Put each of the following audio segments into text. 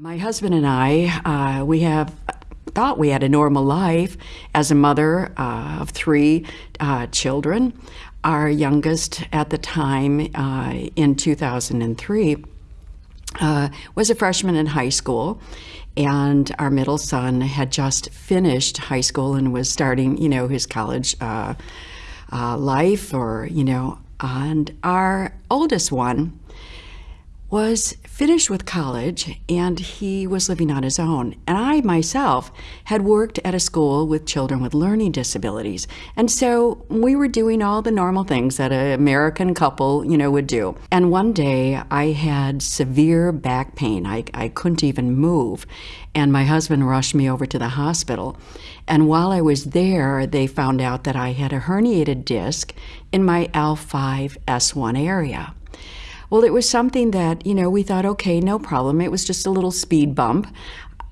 My husband and I, uh, we have thought we had a normal life as a mother uh, of three uh, children. Our youngest at the time uh, in 2003 uh, was a freshman in high school and our middle son had just finished high school and was starting, you know, his college uh, life or, you know, and our oldest one was finished with college and he was living on his own. And I myself had worked at a school with children with learning disabilities. And so we were doing all the normal things that an American couple, you know, would do. And one day I had severe back pain. I, I couldn't even move. And my husband rushed me over to the hospital. And while I was there, they found out that I had a herniated disc in my L5S1 area. Well, it was something that, you know, we thought, okay, no problem. It was just a little speed bump.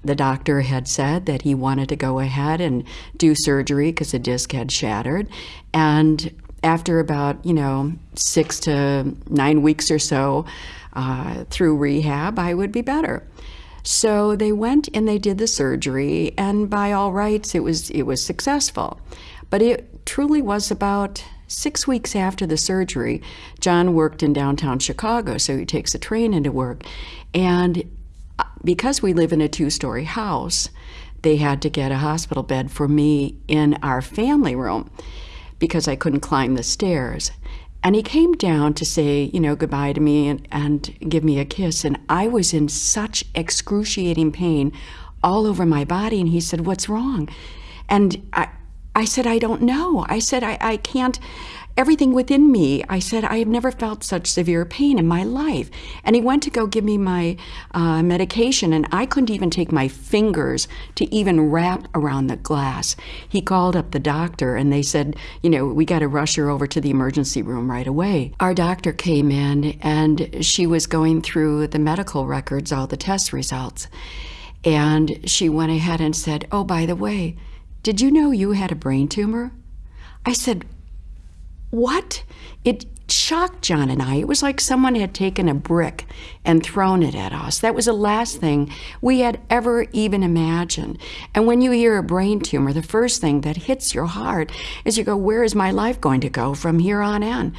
The doctor had said that he wanted to go ahead and do surgery because the disc had shattered. And after about, you know, six to nine weeks or so uh, through rehab, I would be better. So they went and they did the surgery, and by all rights, it was it was successful. But it truly was about Six weeks after the surgery, John worked in downtown Chicago, so he takes a train into work. And uh, because we live in a two story house, they had to get a hospital bed for me in our family room because I couldn't climb the stairs. And he came down to say, you know, goodbye to me and, and give me a kiss. And I was in such excruciating pain all over my body. And he said, What's wrong? And I, I said, I don't know. I said, I, I can't, everything within me, I said, I have never felt such severe pain in my life. And he went to go give me my uh, medication, and I couldn't even take my fingers to even wrap around the glass. He called up the doctor, and they said, you know, we got to rush her over to the emergency room right away. Our doctor came in, and she was going through the medical records, all the test results. And she went ahead and said, Oh, by the way, did you know you had a brain tumor? I said, What? It shocked John and I. It was like someone had taken a brick and thrown it at us. That was the last thing we had ever even imagined. And when you hear a brain tumor, the first thing that hits your heart is you go, Where is my life going to go from here on in?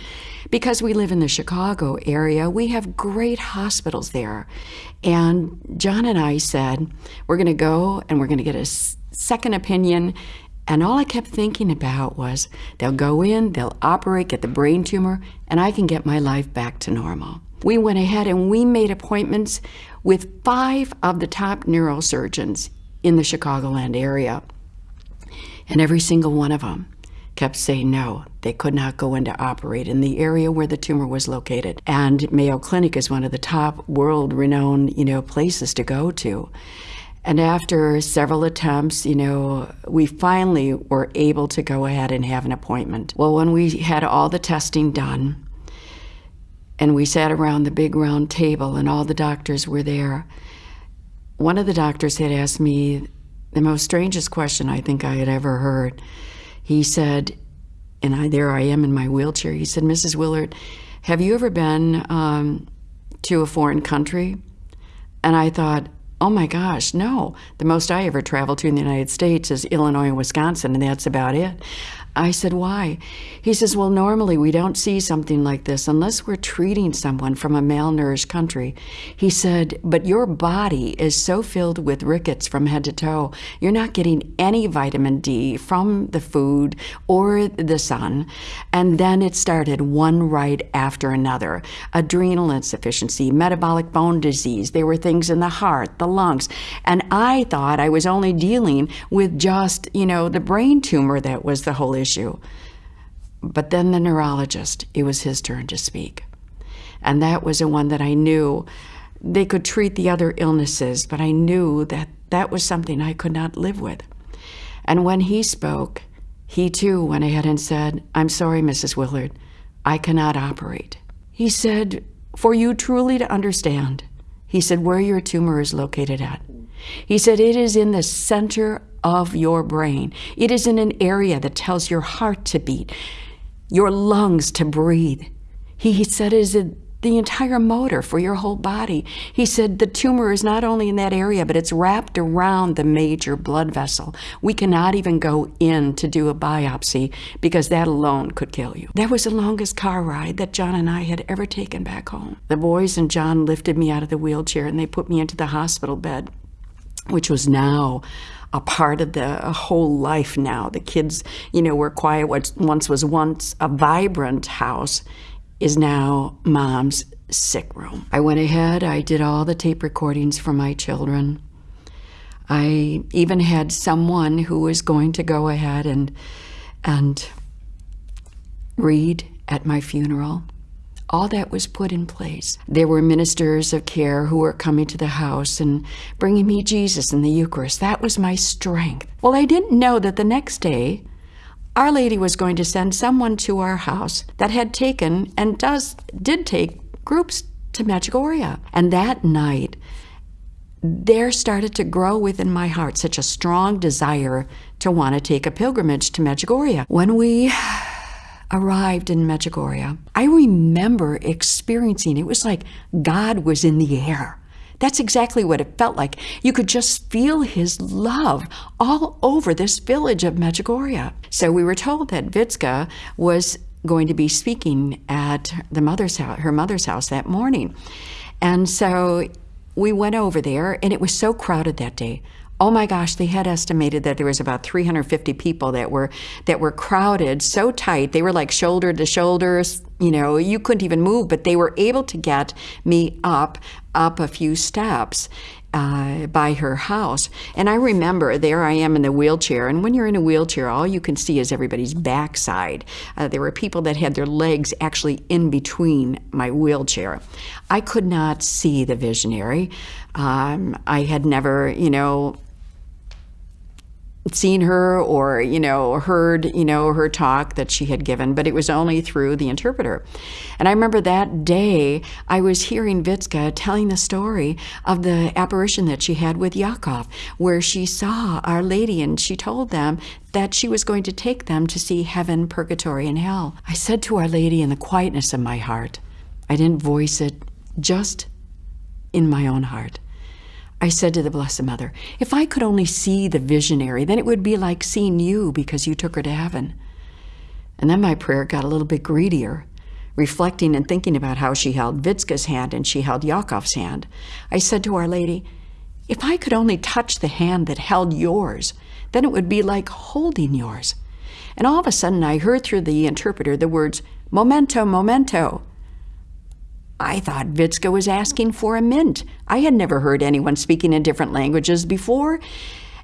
Because we live in the Chicago area, we have great hospitals there. And John and I said, We're going to go and we're going to get a second opinion. And all I kept thinking about was they'll go in, they'll operate, get the brain tumor, and I can get my life back to normal. We went ahead and we made appointments with five of the top neurosurgeons in the Chicagoland area. And every single one of them kept saying no, they could not go in to operate in the area where the tumor was located. And Mayo Clinic is one of the top world renowned, you know, places to go to. And after several attempts, you know, we finally were able to go ahead and have an appointment. Well, when we had all the testing done, and we sat around the big round table, and all the doctors were there, one of the doctors had asked me the most strangest question I think I had ever heard. He said, and I, there I am in my wheelchair, he said, Mrs. Willard, have you ever been um, to a foreign country? And I thought, Oh my gosh, no. The most I ever traveled to in the United States is Illinois and Wisconsin, and that's about it. I said, Why? He says, Well, normally we don't see something like this unless we're treating someone from a malnourished country. He said, But your body is so filled with rickets from head to toe, you're not getting any vitamin D from the food or the sun. And then it started one right after another adrenal insufficiency, metabolic bone disease. There were things in the heart, the lungs. And I thought I was only dealing with just, you know, the brain tumor that was the whole issue issue. But then the neurologist, it was his turn to speak. And that was the one that I knew they could treat the other illnesses, but I knew that that was something I could not live with. And when he spoke, he too went ahead and said, I'm sorry, Mrs. Willard, I cannot operate. He said, For you truly to understand, he said, where your tumor is located at. He said, It is in the center of your brain. It is in an area that tells your heart to beat, your lungs to breathe. He, he said it is the entire motor for your whole body. He said the tumor is not only in that area, but it's wrapped around the major blood vessel. We cannot even go in to do a biopsy because that alone could kill you. That was the longest car ride that John and I had ever taken back home. The boys and John lifted me out of the wheelchair and they put me into the hospital bed, which was now a part of the whole life now. The kids, you know, were quiet. What once was once a vibrant house is now mom's sick room. I went ahead, I did all the tape recordings for my children. I even had someone who was going to go ahead and and read at my funeral. All that was put in place. There were ministers of care who were coming to the house and bringing me Jesus and the Eucharist. That was my strength. Well, I didn't know that the next day our Lady was going to send someone to our house that had taken and does did take groups to Medjugorje. And that night, there started to grow within my heart such a strong desire to want to take a pilgrimage to Medjugorje. When we arrived in Medjugorje, I remember experiencing it was like God was in the air. That's exactly what it felt like. You could just feel his love all over this village of Medjugorje. So we were told that Vicka was going to be speaking at the mother's house, her mother's house that morning. And so we went over there, and it was so crowded that day. Oh my gosh, they had estimated that there was about 350 people that were that were crowded so tight. They were like shoulder to shoulder, you know, you couldn't even move, but they were able to get me up up a few steps. Uh, by her house. And I remember there I am in the wheelchair. And when you're in a wheelchair, all you can see is everybody's backside. Uh, there were people that had their legs actually in between my wheelchair. I could not see the visionary. Um, I had never, you know, seen her or you know heard you know her talk that she had given but it was only through the interpreter. And i remember that day i was hearing vicka telling the story of the apparition that she had with jakov where she saw our lady and she told them that she was going to take them to see heaven purgatory and hell. I said to our lady in the quietness of my heart i didn't voice it just in my own heart I said to the Blessed Mother, if I could only see the visionary, then it would be like seeing you because you took her to heaven. And then my prayer got a little bit greedier, reflecting and thinking about how she held Vicka's hand and she held Jakov's hand. I said to Our Lady, if I could only touch the hand that held yours, then it would be like holding yours. And all of a sudden I heard through the interpreter the words, Momento, momento. I thought Vicka was asking for a mint. I had never heard anyone speaking in different languages before.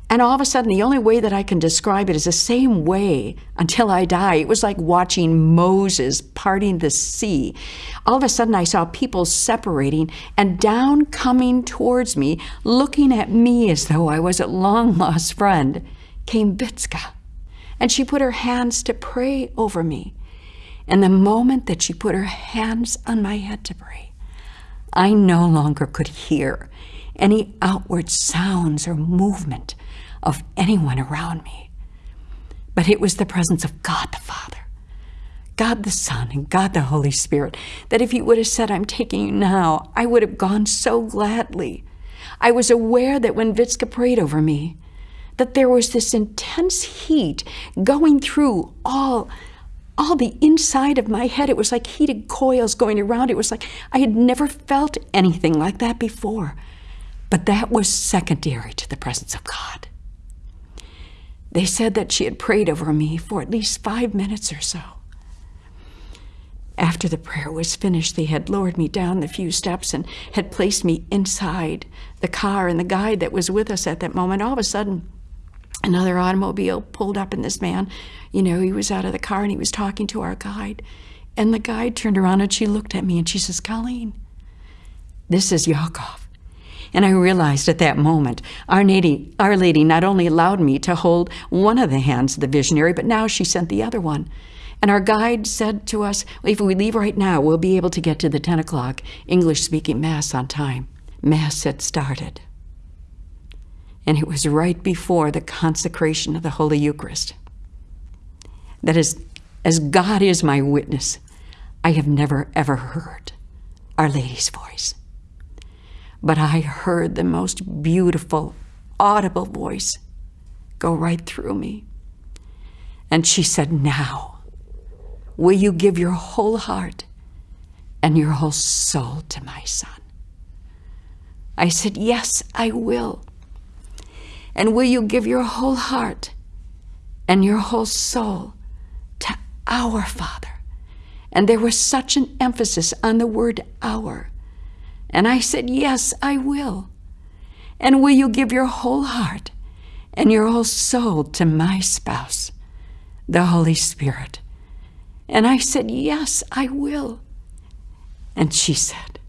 And all of a sudden, the only way that I can describe it is the same way until I die. It was like watching Moses parting the sea. All of a sudden, I saw people separating and down coming towards me, looking at me as though I was a long lost friend, came Vicka. And she put her hands to pray over me. And the moment that she put her hands on my head to pray, I no longer could hear any outward sounds or movement of anyone around me. But it was the presence of God the Father, God the Son, and God the Holy Spirit that if He would have said, I'm taking you now, I would have gone so gladly. I was aware that when Vicka prayed over me, that there was this intense heat going through all all the inside of my head. It was like heated coils going around. It was like I had never felt anything like that before. But that was secondary to the presence of God. They said that she had prayed over me for at least five minutes or so. After the prayer was finished, they had lowered me down the few steps and had placed me inside the car, and the guide that was with us at that moment, all of a sudden, another automobile pulled up and this man, you know, he was out of the car and he was talking to our guide. And the guide turned around and she looked at me and she says, Colleen, this is Jakov. And I realized at that moment, Our Lady, Our Lady not only allowed me to hold one of the hands of the visionary, but now she sent the other one. And our guide said to us, if we leave right now, we'll be able to get to the 10 o'clock English speaking Mass on time. Mass had started and it was right before the consecration of the Holy Eucharist. That is, as God is my witness, I have never ever heard Our Lady's voice. But I heard the most beautiful, audible voice go right through me. And she said, Now, will you give your whole heart and your whole soul to my son? I said, Yes, I will. And will you give your whole heart and your whole soul to our Father? And there was such an emphasis on the word our. And I said, Yes, I will. And will you give your whole heart and your whole soul to my spouse, the Holy Spirit? And I said, Yes, I will. And she said,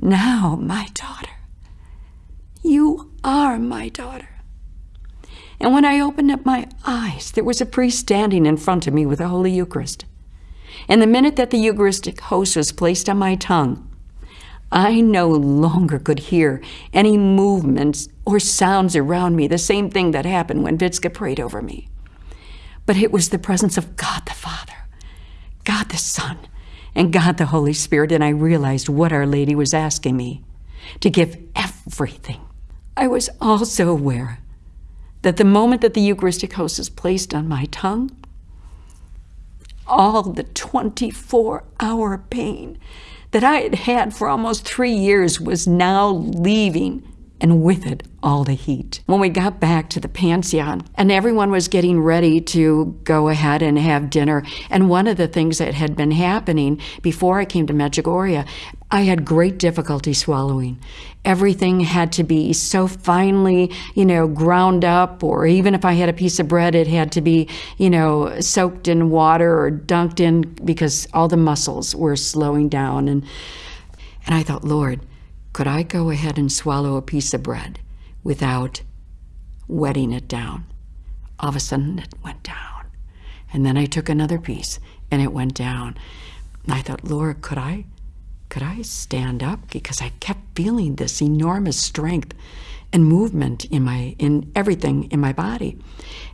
Now, my daughter, you are my daughter. And when I opened up my eyes, there was a priest standing in front of me with the Holy Eucharist. And the minute that the Eucharistic host was placed on my tongue, I no longer could hear any movements or sounds around me, the same thing that happened when Vicka prayed over me. But it was the presence of God the Father, God the Son, and God the Holy Spirit, and I realized what Our Lady was asking me to give everything. I was also aware that the moment that the Eucharistic host is placed on my tongue, all the 24 hour pain that I had had for almost three years was now leaving, and with it, all the heat. When we got back to the pension and everyone was getting ready to go ahead and have dinner, and one of the things that had been happening before I came to Medjugorje, I had great difficulty swallowing. Everything had to be so finely, you know, ground up, or even if I had a piece of bread, it had to be, you know, soaked in water or dunked in because all the muscles were slowing down. And, and I thought, Lord, could I go ahead and swallow a piece of bread without wetting it down? All of a sudden, it went down. And then I took another piece and it went down. And I thought, Lord, could I could I stand up? Because I kept feeling this enormous strength and movement in my in everything in my body.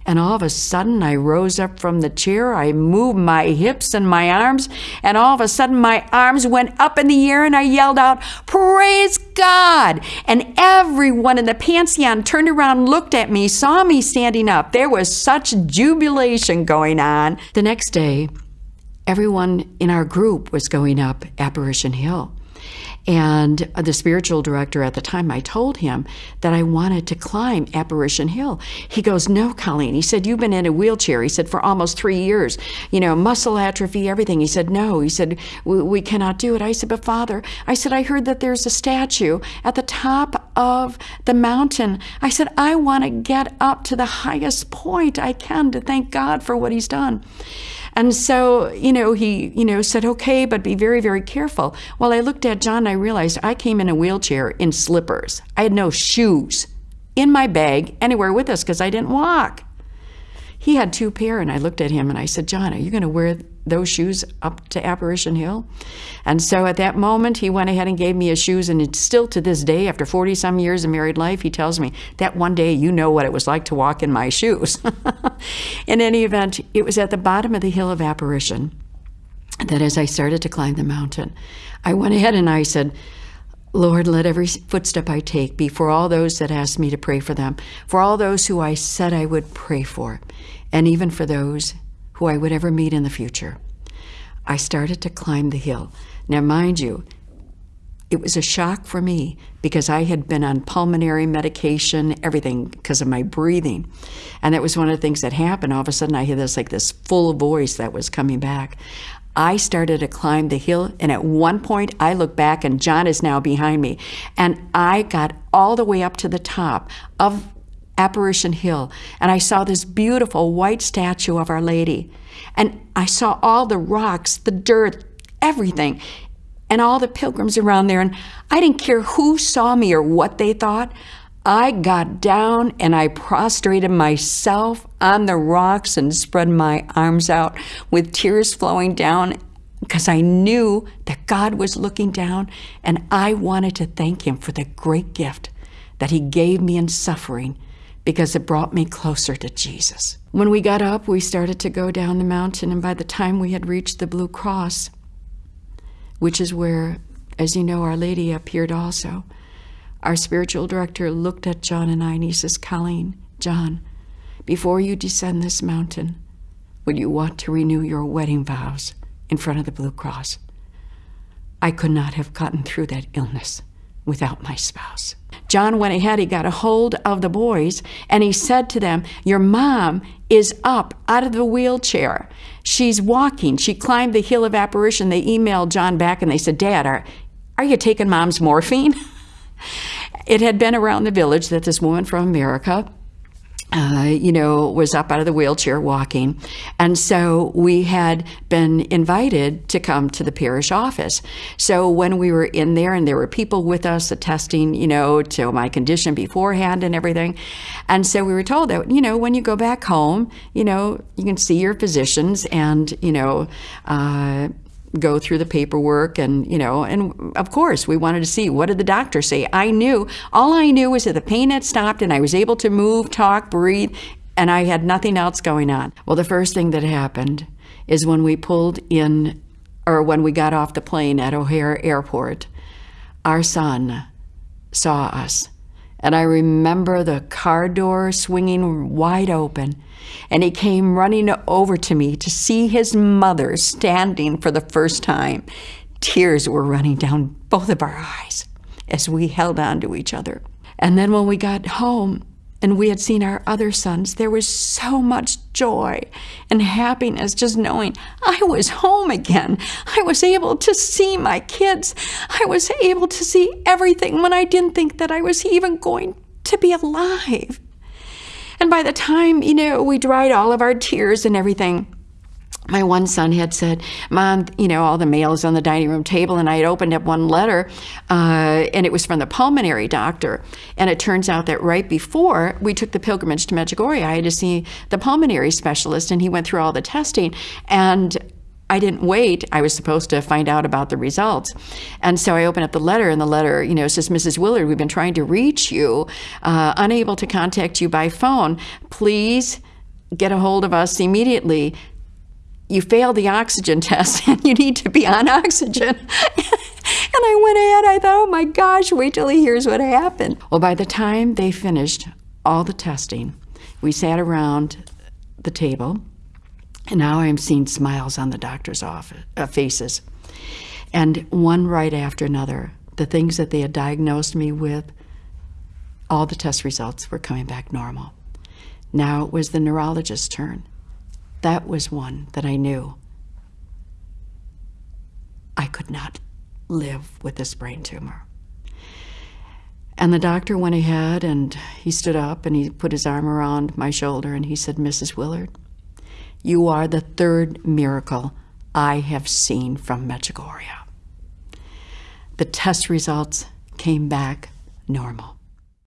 And all of a sudden I rose up from the chair, I moved my hips and my arms, and all of a sudden my arms went up in the air and I yelled out, "Praise God!" And everyone in the pension turned around, looked at me, saw me standing up. There was such jubilation going on. The next day, everyone in our group was going up Apparition Hill. And the spiritual director at the time, I told him that I wanted to climb Apparition Hill. He goes, No, Colleen. He said, You've been in a wheelchair. He said, For almost three years, you know, muscle atrophy, everything. He said, No. He said, We, we cannot do it. I said, But Father, I said, I heard that there's a statue at the top of the mountain. I said, I want to get up to the highest point I can to thank God for what He's done. And so, you know, he, you know, said, okay, but be very, very careful. Well, I looked at John and I realized I came in a wheelchair in slippers. I had no shoes in my bag anywhere with us because I didn't walk. He had two pair, and I looked at him and I said, John, are you going to wear those shoes up to Apparition Hill? And so at that moment, he went ahead and gave me his shoes. And it's still to this day, after 40 some years of married life, he tells me that one day you know what it was like to walk in my shoes. in any event, it was at the bottom of the hill of Apparition that as I started to climb the mountain, I went ahead and I said, Lord, let every footstep I take be for all those that asked me to pray for them, for all those who I said I would pray for, and even for those who I would ever meet in the future. I started to climb the hill. Now, mind you, it was a shock for me because I had been on pulmonary medication, everything because of my breathing. And that was one of the things that happened. All of a sudden, I hear this like this full voice that was coming back. I started to climb the hill, and at one point I look back, and John is now behind me. And I got all the way up to the top of Apparition Hill, and I saw this beautiful white statue of Our Lady. And I saw all the rocks, the dirt, everything, and all the pilgrims around there. And I didn't care who saw me or what they thought. I got down and I prostrated myself on the rocks and spread my arms out with tears flowing down because I knew that God was looking down and I wanted to thank Him for the great gift that He gave me in suffering because it brought me closer to Jesus. When we got up, we started to go down the mountain, and by the time we had reached the Blue Cross, which is where, as you know, Our Lady appeared also. Our spiritual director looked at John and I and he says, Colleen, John, before you descend this mountain, would you want to renew your wedding vows in front of the Blue Cross? I could not have gotten through that illness without my spouse. John went ahead, he got a hold of the boys, and he said to them, Your mom is up out of the wheelchair. She's walking. She climbed the hill of apparition. They emailed John back and they said, Dad, are, are you taking mom's morphine? it had been around the village that this woman from America uh, you know, was up out of the wheelchair walking. And so we had been invited to come to the parish office. So when we were in there and there were people with us attesting, you know, to my condition beforehand and everything. And so we were told that, you know, when you go back home, you know, you can see your physicians and, you know, uh, go through the paperwork and you know and of course we wanted to see what did the doctor say? I knew all i knew was that the pain had stopped and i was able to move talk breathe and i had nothing else going on. Well the first thing that happened is when we pulled in or when we got off the plane at o'hare airport our son saw us and I remember the car door swinging wide open, and he came running over to me to see his mother standing for the first time. Tears were running down both of our eyes as we held on to each other. And then when we got home, and we had seen our other sons, there was so much joy and happiness just knowing I was home again. I was able to see my kids. I was able to see everything when I didn't think that I was even going to be alive. And by the time, you know, we dried all of our tears and everything, my one son had said, Mom, you know, all the mail is on the dining room table. And I had opened up one letter, uh, and it was from the pulmonary doctor. And it turns out that right before we took the pilgrimage to Medjugorje, I had to see the pulmonary specialist, and he went through all the testing. And I didn't wait. I was supposed to find out about the results. And so I opened up the letter, and the letter, you know, says, Mrs. Willard, we've been trying to reach you, uh, unable to contact you by phone. Please get a hold of us immediately you failed the oxygen test and you need to be on oxygen. and I went ahead, I thought, oh my gosh, wait till he hears what happened. Well, by the time they finished all the testing, we sat around the table, and now I'm seeing smiles on the doctor's office, uh, faces. And one right after another, the things that they had diagnosed me with, all the test results were coming back normal. Now it was the neurologist's turn that was one that I knew I could not live with this brain tumor. And the doctor went ahead and he stood up and he put his arm around my shoulder and he said, Mrs. Willard, you are the third miracle I have seen from Medjugorje. The test results came back normal.